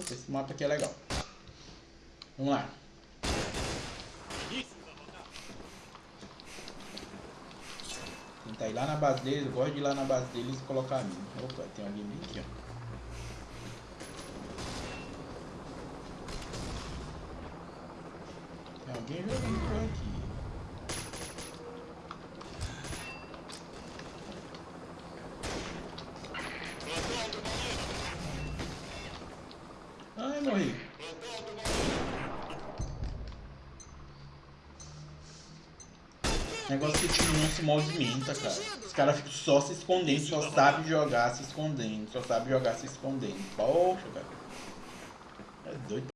Esse mapa aqui é legal. Vamos lá. Tentar ir lá na base deles, eu gosto de ir lá na base deles e colocar a mina. Opa, tem alguém bem aqui, ó. Tem alguém jogando por aqui. Ai, morri. Negócio que o time não se movimenta, cara. Os caras ficam só se escondendo, só sabe jogar se escondendo, só sabe jogar se escondendo. Poxa, cara. É doido.